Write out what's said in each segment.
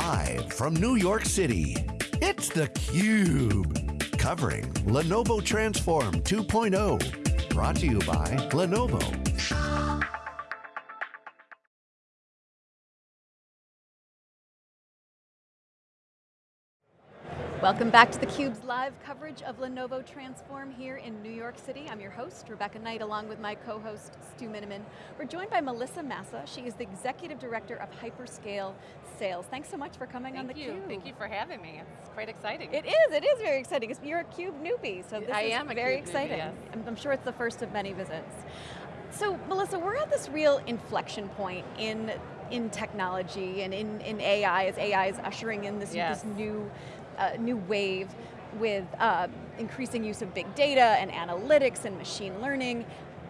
Live from New York City, it's theCUBE. Covering Lenovo Transform 2.0. Brought to you by Lenovo. Welcome back to theCUBE's live coverage of Lenovo Transform here in New York City. I'm your host, Rebecca Knight, along with my co-host, Stu Miniman. We're joined by Melissa Massa. She is the Executive Director of Hyperscale Sales. Thanks so much for coming Thank on theCUBE. you. Thank you for having me. It's quite exciting. It is, it is very exciting. You're a CUBE newbie, so this I is very CUBE newbie, exciting. yes. I'm, I'm sure it's the first of many visits. So Melissa, we're at this real inflection point in in technology and in, in AI, as AI is ushering in this, Yes. this new, uh, new wave with uh, increasing use of big data and analytics and machine learning.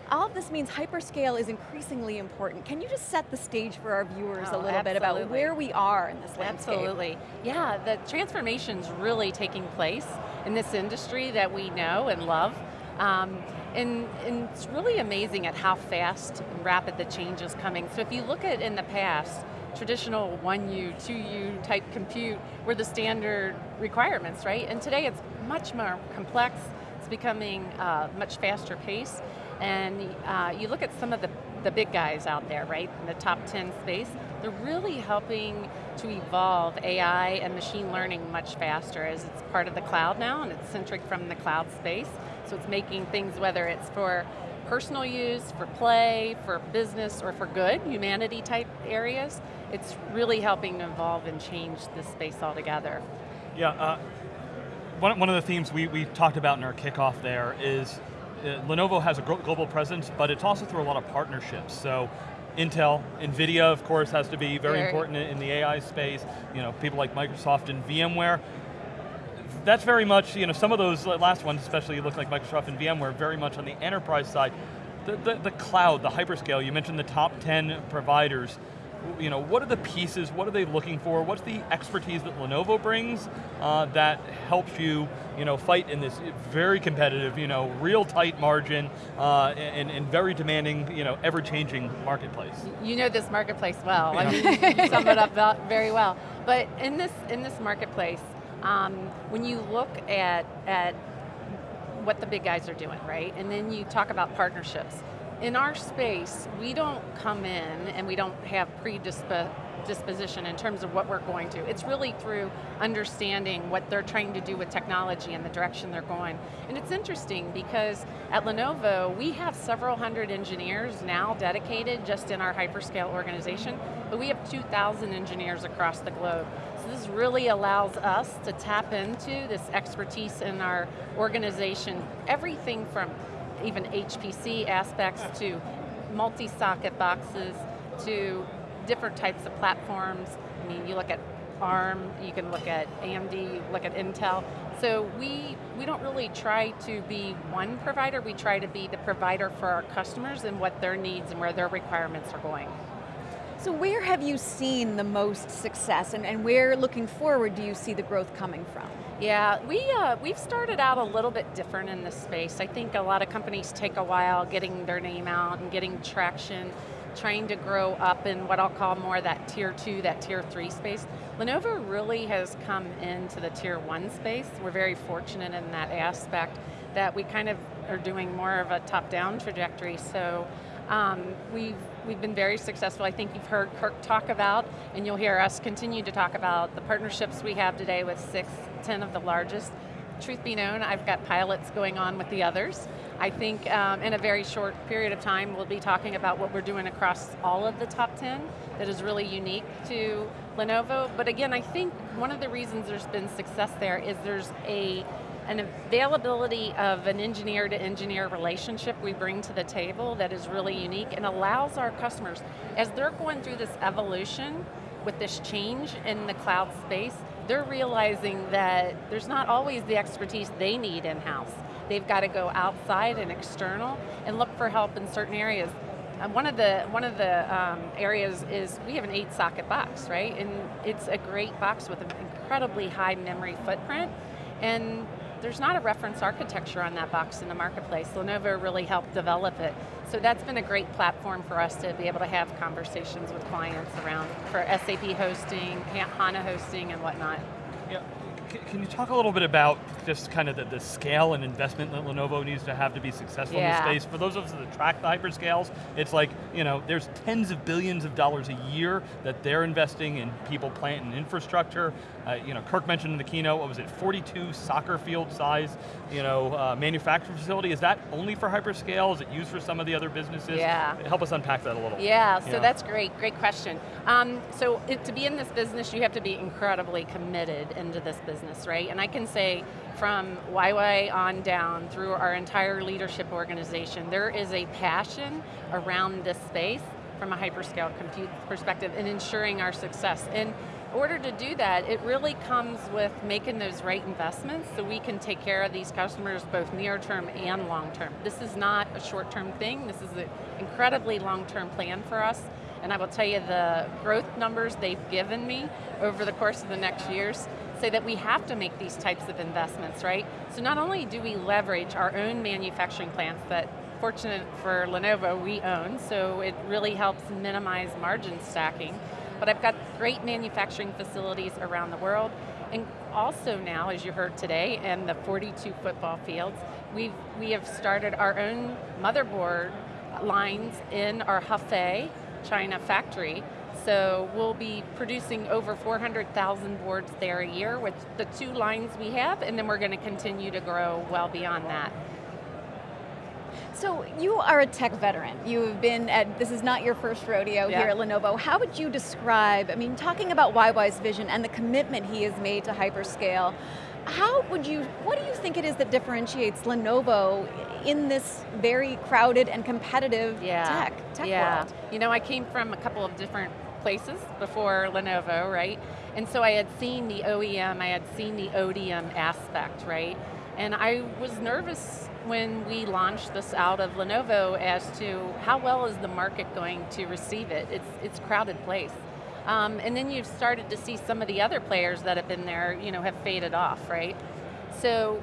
All of this means hyperscale is increasingly important. Can you just set the stage for our viewers Oh, a little bit about where we are in this landscape? Absolutely. Yeah, the transformation's really taking place in this industry that we know and love. Um, and, and it's really amazing at how fast and rapid the change is coming. So if you look at in the past, traditional 1U, 2U type compute were the standard requirements, right? And today it's much more complex, it's becoming uh, much faster pace, and uh, you look at some of the, the big guys out there, right, in the top 10 space, they're really helping to evolve AI and machine learning much faster as it's part of the cloud now and it's centric from the cloud space. So it's making things, whether it's for personal use, for play, for business, or for good, humanity type areas, it's really helping to evolve and change this space altogether. Yeah, uh, one, one of the themes we, we talked about in our kickoff there is uh, Lenovo has a global presence, but it's also through a lot of partnerships. So Intel, NVIDIA, of course, has to be very, Very. important in, in the AI space. You know, people like Microsoft and VMware. That's very much, you know, some of those last ones, especially look like Microsoft and VMware, very much on the enterprise side. The, the, the cloud, the hyperscale, you mentioned the top 10 providers. You know, what are the pieces, what are they looking for? What's the expertise that Lenovo brings uh, that helps you, you know, fight in this very competitive, you know, real tight margin uh, and, and very demanding, you know, ever-changing marketplace? You know this marketplace well. I mean, you sum it up very well. But in this in this marketplace, um, when you look at at what the big guys are doing, right, and then you talk about partnerships. In our space, we don't come in and we don't have predisposition in terms of what we're going to. It's really through understanding what they're trying to do with technology and the direction they're going. And it's interesting because at Lenovo, we have several hundred engineers now dedicated just in our hyperscale organization, but we have 2,000 engineers across the globe. So this really allows us to tap into this expertise in our organization, everything from even HPC aspects to multi-socket boxes to different types of platforms. I mean, you look at ARM, you can look at AMD, you look at Intel. So we, we don't really try to be one provider, we try to be the provider for our customers and what their needs and where their requirements are going. So where have you seen the most success and, and where, looking forward, do you see the growth coming from? Yeah, we, uh, we've started out a little bit different in this space. I think a lot of companies take a while getting their name out and getting traction, trying to grow up in what I'll call more that tier two, that tier three space. Lenovo really has come into the tier one space. We're very fortunate in that aspect that we kind of are doing more of a top-down trajectory. So um, we've, we've been very successful. I think you've heard Kirk talk about, and you'll hear us continue to talk about the partnerships we have today with six, 10 of the largest. Truth be known, I've got pilots going on with the others. I think um, in a very short period of time, we'll be talking about what we're doing across all of the top 10 that is really unique to Lenovo. But again, I think one of the reasons there's been success there is there's a an availability of an engineer to engineer relationship we bring to the table that is really unique and allows our customers, as they're going through this evolution with this change in the cloud space, they're realizing that there's not always the expertise they need in-house. They've got to go outside and external and look for help in certain areas. Um, one of the one of the um, areas is we have an eight socket box, right? And it's a great box with an incredibly high memory footprint. And there's not a reference architecture on that box in the marketplace. Lenovo really helped develop it. So that's been a great platform for us to be able to have conversations with clients around for SAP hosting, HANA hosting and whatnot. Yeah. Can you talk a little bit about just kind of the, the, scale and investment that Lenovo needs to have to be successful yeah. in this space? For those of us that track the hyperscales, it's like, you know, there's tens of billions of dollars a year that they're investing in people, plant, and infrastructure. Uh, you know, Kirk mentioned in the keynote, what was it, 42 soccer field size, you know, uh, manufacturing facility. Is that only for hyperscale? Is it used for some of the other businesses? Yeah. Help us unpack that a little. Yeah, so yeah. that's great, great question. Um, so it, to be in this business, you have to be incredibly committed into this business, right? And I can say, from YY on down through our entire leadership organization, there is a passion around this space from a hyperscale compute perspective and ensuring our success. And in order to do that, it really comes with making those right investments so we can take care of these customers both near term and long term. This is not a short term thing, this is an incredibly long term plan for us. And I will tell you the growth numbers they've given me over the course of the next years say that we have to make these types of investments, right? So not only do we leverage our own manufacturing plants that fortunate for Lenovo, we own, so it really helps minimize margin stacking. But I've got great manufacturing facilities around the world, and also now, as you heard today, in the 42 football fields, we've, we have started our own motherboard lines in our Hefei, China factory, so we'll be producing over 400,000 boards there a year with the two lines we have, and then we're going to continue to grow well beyond that. So you are a tech veteran. You've been at, this is not your first rodeo yeah. here at Lenovo. How would you describe, I mean, talking about YY's vision and the commitment he has made to hyperscale, how would you, what do you think it is that differentiates Lenovo in this very crowded and competitive yeah. tech, tech yeah. world? You know, I came from a couple of different places before Lenovo, right? And so I had seen the OEM, I had seen the ODM aspect, right? And I was nervous when we launched this out of Lenovo as to how well is the market going to receive it. It's, it's a crowded place. Um, and then you've started to see some of the other players that have been there, you know, have faded off, right? So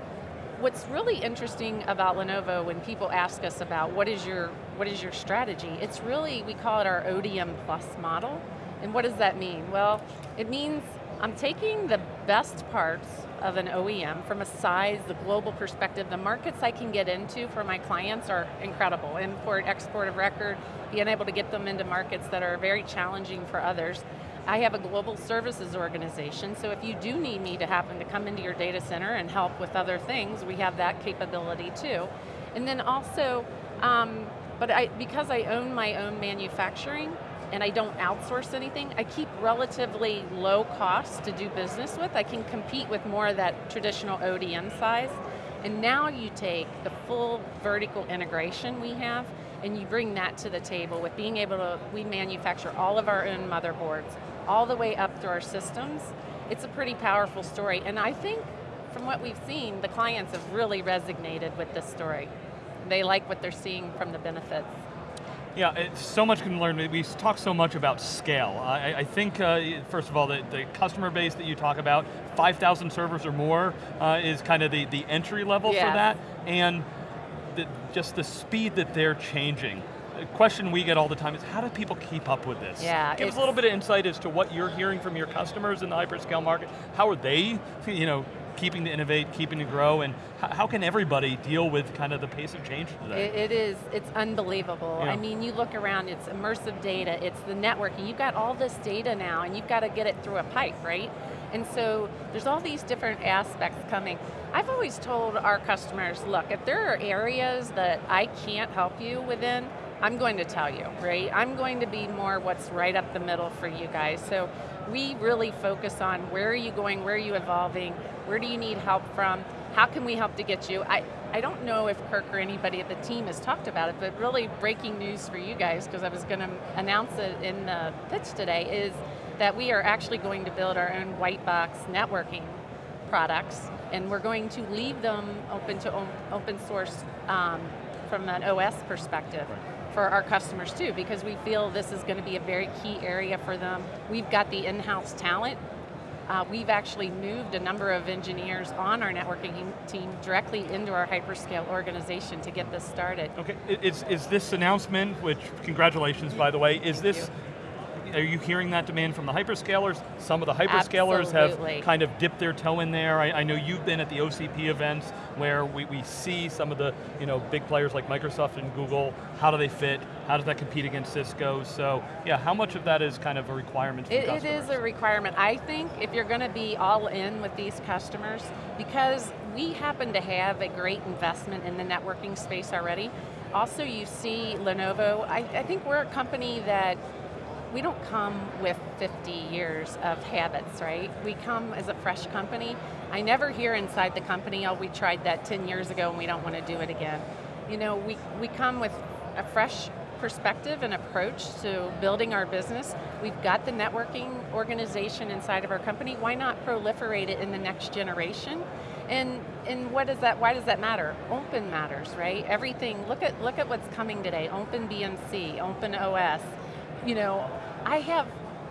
what's really interesting about Lenovo when people ask us about what is your what is your strategy, it's really, we call it our ODM plus model. And what does that mean? Well, it means I'm taking the best parts of an OEM from a size, the global perspective, the markets I can get into for my clients are incredible. Import, export of record, being able to get them into markets that are very challenging for others. I have a global services organization, so if you do need me to happen to come into your data center and help with other things, we have that capability too. And then also, um, but I, because I own my own manufacturing, and I don't outsource anything, I keep relatively low costs to do business with. I can compete with more of that traditional ODM size. And now you take the full vertical integration we have and you bring that to the table with being able to, we manufacture all of our own motherboards, all the way up through our systems. It's a pretty powerful story. And I think from what we've seen, the clients have really resonated with this story. They like what they're seeing from the benefits. Yeah, so much can learn. We talk so much about scale. I, I think, uh, first of all, the, the, customer base that you talk about, 5,000 servers or more uh, is kind of the, the entry level yes. for that. And the, just the speed that they're changing. The question we get all the time is how do people keep up with this? Yeah, Give us a little bit of insight as to what you're hearing from your customers in the hyperscale market. How are they you know, keeping to innovate, keeping to grow, and how can everybody deal with kind of the pace of change today? it, it is, it's unbelievable. Yeah. I mean, you look around, it's immersive data, it's the networking, you've got all this data now, and you've got to get it through a pipe, right? And so, there's all these different aspects coming. I've always told our customers, look, if there are areas that I can't help you within, I'm going to tell you, right? I'm going to be more what's right up the middle for you guys. So we really focus on where are you going, where are you evolving, where do you need help from, how can we help to get you? I, I don't know if Kirk or anybody at the team has talked about it, but really breaking news for you guys, because I was going to announce it in the pitch today, is that we are actually going to build our own white box networking products, and we're going to leave them open to open source um, from an OS perspective. Right for our customers too, because we feel this is going to be a very key area for them. We've got the in-house talent uh, we've actually moved a number of engineers on our networking team directly into our hyperscale organization to get this started. Okay, is, is this announcement, which congratulations by the way, is Thank this are you hearing that demand from the hyperscalers? Some of the hyperscalers Absolutely. have kind of dipped their toe in there. I, I know you've been at the OCP events where we, we see some of the you know, big players like Microsoft and Google, how do they fit? How does that compete against Cisco? So yeah, how much of that is kind of a requirement It, it is a requirement. I think if you're going to be all in with these customers, because we happen to have a great investment in the networking space already, also you see Lenovo, I, I think we're a company that we don't come with 50 years of habits, right? We come as a fresh company. I never hear inside the company, oh, we tried that 10 years ago and we don't want to do it again. You know, we, we come with a fresh perspective and approach to building our business. We've got the networking organization inside of our company. Why not proliferate it in the next generation? And, and what does that, why does that matter? Open matters, right? Everything, look at, look at what's coming today. Open BMC, Open OS. You know, I have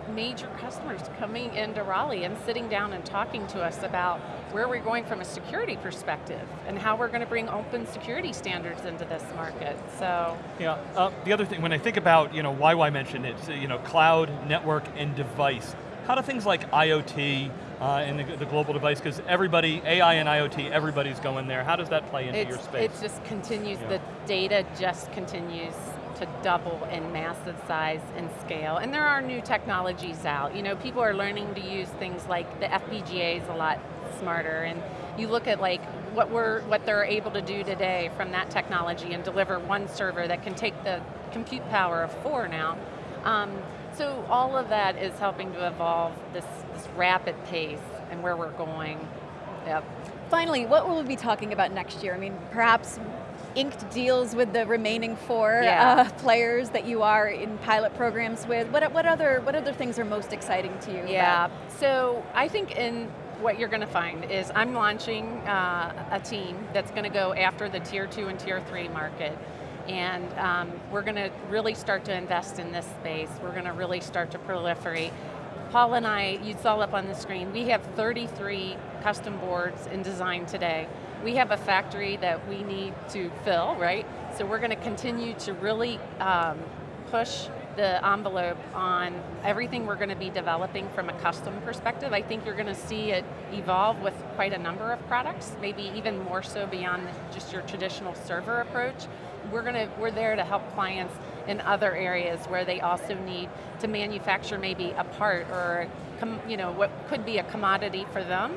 major customers coming into Raleigh and sitting down and talking to us about where we're going from a security perspective and how we're going to bring open security standards into this market, so. Yeah, uh, the other thing, when I think about, you know, why I mentioned it, you know, cloud, network, and device, how do things like IoT uh, and the, the global device, because everybody, AI and IoT, everybody's going there, how does that play into it's, your space? It just continues, Yeah. the data just continues to double in massive size and scale. And there are new technologies out. You know, people are learning to use things like the FPGAs a lot smarter and you look at like what we're what they're able to do today from that technology and deliver one server that can take the compute power of four now. Um, so all of that is helping to evolve this, this rapid pace and where we're going. Yep. Finally, what will we be talking about next year? I mean, perhaps inked deals with the remaining four Yeah. uh, players that you are in pilot programs with. What, what, other, what other things are most exciting to you? Yeah, about- so I think in what you're going to find is I'm launching uh, a team that's going to go after the tier two and tier three market. And um, we're going to really start to invest in this space. We're going to really start to proliferate. Paul and I, you saw up on the screen, we have 33 custom boards in design today. We have a factory that we need to fill, right? So we're going to continue to really um, push the envelope on everything we're going to be developing from a custom perspective. I think you're going to see it evolve with quite a number of products, maybe even more so beyond just your traditional server approach. We're going to, we're there to help clients in other areas where they also need to manufacture maybe a part or you know what could be a commodity for them,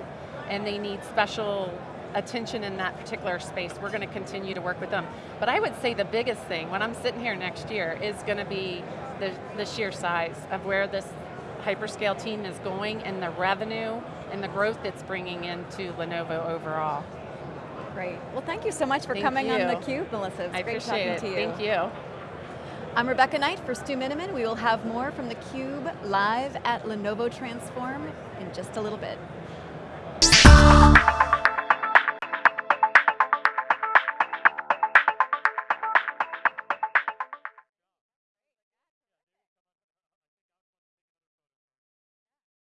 and they need special attention in that particular space. We're going to continue to work with them. But I would say the biggest thing, when I'm sitting here next year, is going to be the, the sheer size of where this hyperscale team is going and the revenue and the growth it's bringing into Lenovo overall. Great. Well, thank you so much for Thank coming on you. theCUBE, Melissa. It was I great appreciate talking it, to you. thank you. I'm Rebecca Knight for Stu Miniman. We will have more from theCUBE live at Lenovo Transform in just a little bit.